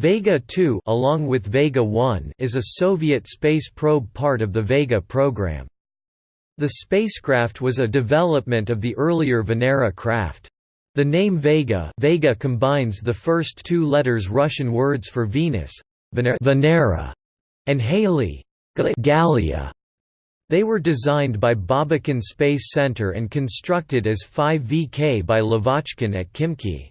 Vega 2 along with Vega 1 is a Soviet space probe part of the Vega program. The spacecraft was a development of the earlier Venera craft. The name Vega, Vega combines the first two letters Russian words for Venus, Venera, and Halley, Gallia. They were designed by Babakin Space Center and constructed as 5VK by Lavochkin at Khimki.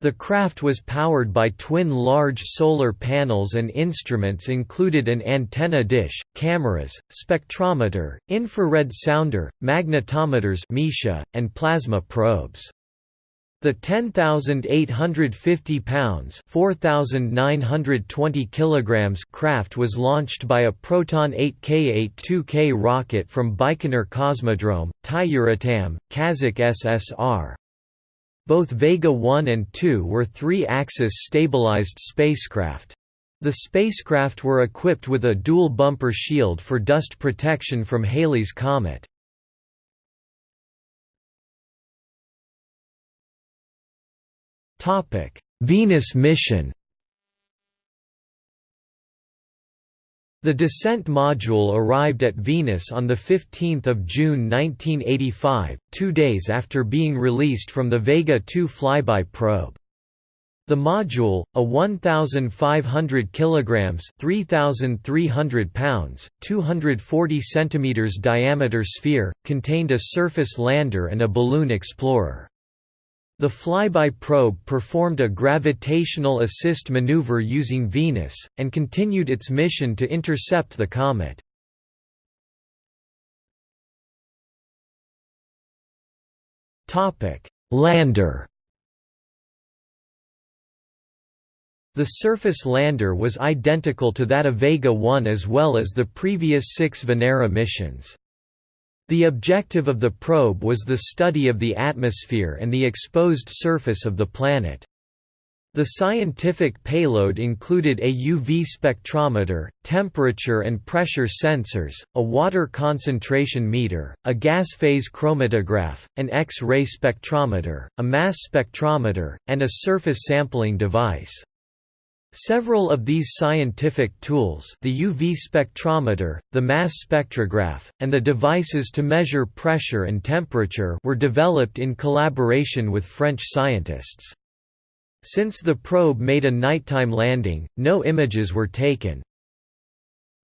The craft was powered by twin large solar panels and instruments included an antenna dish, cameras, spectrometer, infrared sounder, magnetometers MISCHA, and plasma probes. The 10,850 pounds (4,920 kilograms) craft was launched by a Proton 8K-82K rocket from Baikonur Cosmodrome, Tyuratam, Kazakh SSR. Both Vega 1 and 2 were three-axis stabilized spacecraft. The spacecraft were equipped with a dual bumper shield for dust protection from Halley's Comet. Venus mission The descent module arrived at Venus on 15 June 1985, two days after being released from the Vega 2 flyby probe. The module, a 1,500 kilograms (3,300 pounds, 240 centimeters diameter sphere, contained a surface lander and a balloon explorer. The flyby probe performed a gravitational assist maneuver using Venus, and continued its mission to intercept the comet. Lander The surface lander was identical to that of Vega 1 as well as the previous six Venera missions. The objective of the probe was the study of the atmosphere and the exposed surface of the planet. The scientific payload included a UV spectrometer, temperature and pressure sensors, a water concentration meter, a gas phase chromatograph, an X-ray spectrometer, a mass spectrometer, and a surface sampling device. Several of these scientific tools the UV spectrometer, the mass spectrograph, and the devices to measure pressure and temperature were developed in collaboration with French scientists. Since the probe made a nighttime landing, no images were taken.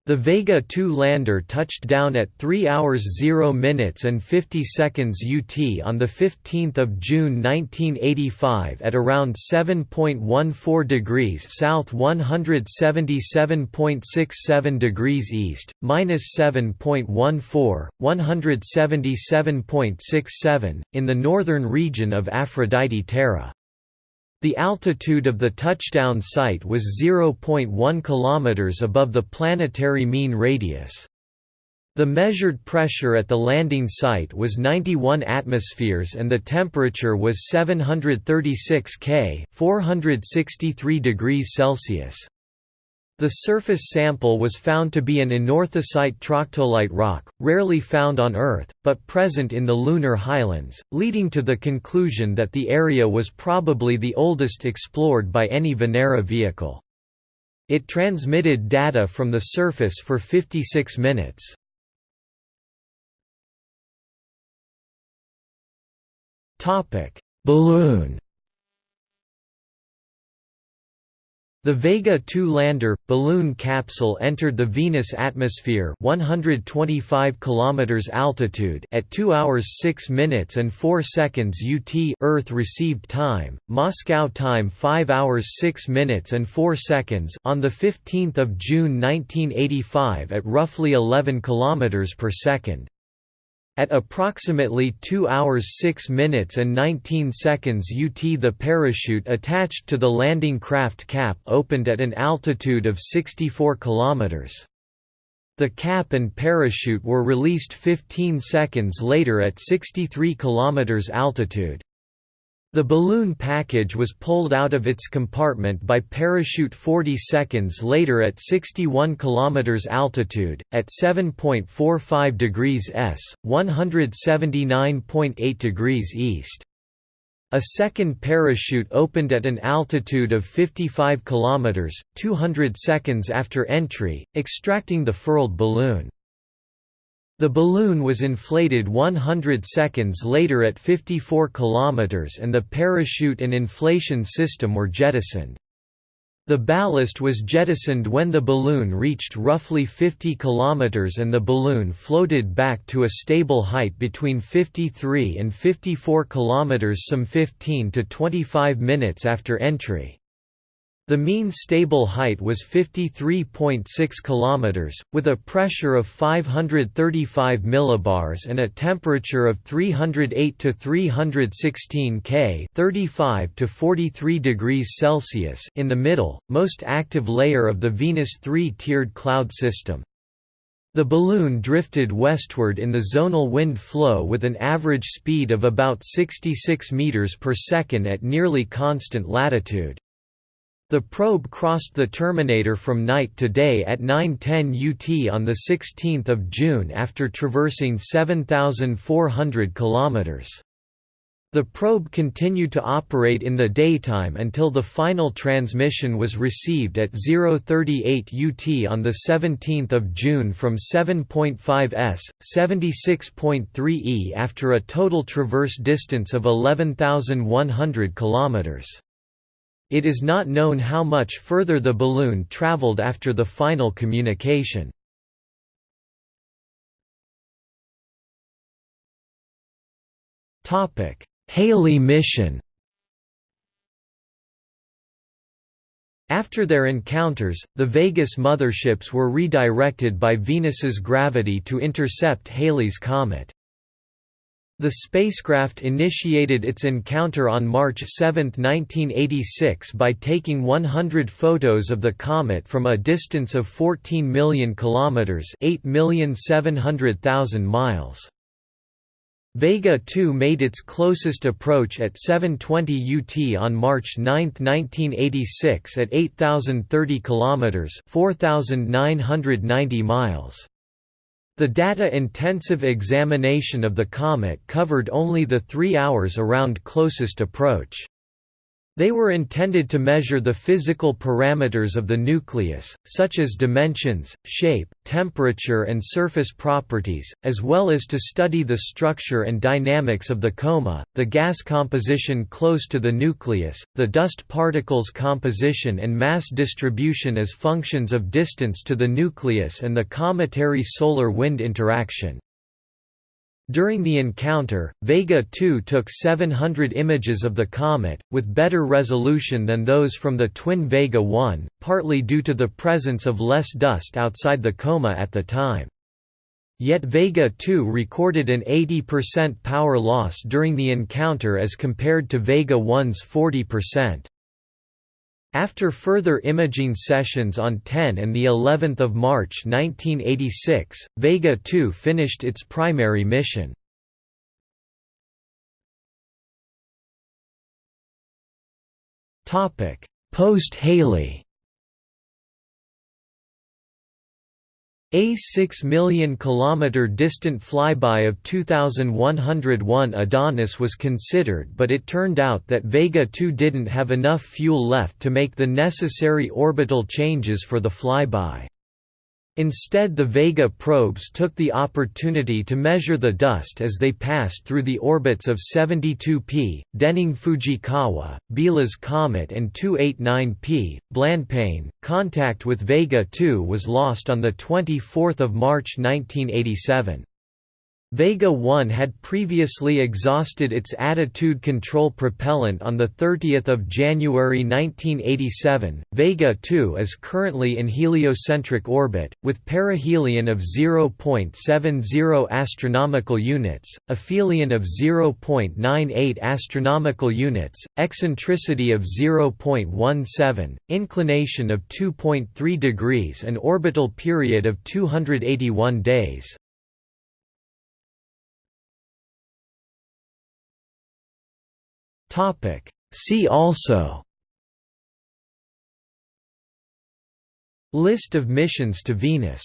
The Vega 2 lander touched down at 3 hours 0 minutes and 50 seconds UT on 15 June 1985 at around 7.14 degrees south 177.67 degrees east, minus 7.14, 177.67, in the northern region of Aphrodite Terra. The altitude of the touchdown site was 0.1 km above the planetary mean radius. The measured pressure at the landing site was 91 atmospheres and the temperature was 736 K 463 degrees Celsius. The surface sample was found to be an anorthosite troctolite rock, rarely found on Earth, but present in the lunar highlands, leading to the conclusion that the area was probably the oldest explored by any Venera vehicle. It transmitted data from the surface for 56 minutes. Balloon The Vega 2 lander balloon capsule entered the Venus atmosphere 125 kilometers altitude at 2 hours 6 minutes and 4 seconds UT Earth received time Moscow time 5 hours 6 minutes and 4 seconds on the 15th of June 1985 at roughly 11 kilometers per second at approximately 2 hours 6 minutes and 19 seconds UT the parachute attached to the landing craft cap opened at an altitude of 64 km. The cap and parachute were released 15 seconds later at 63 km altitude. The balloon package was pulled out of its compartment by parachute 40 seconds later at 61 km altitude, at 7.45 degrees S, 179.8 degrees east. A second parachute opened at an altitude of 55 km, 200 seconds after entry, extracting the furled balloon. The balloon was inflated 100 seconds later at 54 km and the parachute and inflation system were jettisoned. The ballast was jettisoned when the balloon reached roughly 50 km and the balloon floated back to a stable height between 53 and 54 km some 15 to 25 minutes after entry. The mean stable height was 53.6 km, with a pressure of 535 millibars and a temperature of 308 to 316 K, 35 to 43 degrees Celsius, in the middle, most active layer of the Venus three-tiered cloud system. The balloon drifted westward in the zonal wind flow with an average speed of about 66 meters per second at nearly constant latitude. The probe crossed the terminator from night to day at 9:10 UT on the 16th of June after traversing 7400 kilometers. The probe continued to operate in the daytime until the final transmission was received at 038 UT on the 17th of June from 7.5 s, 76.3 e after a total traverse distance of 11100 kilometers. It is not known how much further the balloon traveled after the final communication. Halley mission After their encounters, the Vegas motherships were redirected by Venus's gravity to intercept Halley's comet. The spacecraft initiated its encounter on March 7, 1986 by taking 100 photos of the comet from a distance of 14 million kilometers, 8,700,000 miles. Vega 2 made its closest approach at 7:20 UT on March 9, 1986 at 8030 kilometers, 4990 miles. The data-intensive examination of the comet covered only the three hours around closest approach. They were intended to measure the physical parameters of the nucleus, such as dimensions, shape, temperature and surface properties, as well as to study the structure and dynamics of the coma, the gas composition close to the nucleus, the dust particles composition and mass distribution as functions of distance to the nucleus and the cometary solar wind interaction. During the encounter, Vega 2 took 700 images of the comet, with better resolution than those from the twin Vega 1, partly due to the presence of less dust outside the coma at the time. Yet Vega 2 recorded an 80% power loss during the encounter as compared to Vega 1's 40%. After further imaging sessions on 10 and the 11th of March 1986, Vega 2 finished its primary mission. Topic: Post-Halley A 6 million kilometer distant flyby of 2101 Adonis was considered but it turned out that Vega 2 didn't have enough fuel left to make the necessary orbital changes for the flyby. Instead the Vega probes took the opportunity to measure the dust as they passed through the orbits of 72P, Denning Fujikawa, Biela's Comet and 289P, Blancpain. Contact with Vega 2 was lost on 24 March 1987. Vega 1 had previously exhausted its attitude control propellant on 30 January 1987. Vega 2 is currently in heliocentric orbit, with perihelion of 0.70 astronomical units, aphelion of 0.98 astronomical units, eccentricity of 0.17, inclination of 2.3 degrees and orbital period of 281 days. Topic. See also List of missions to Venus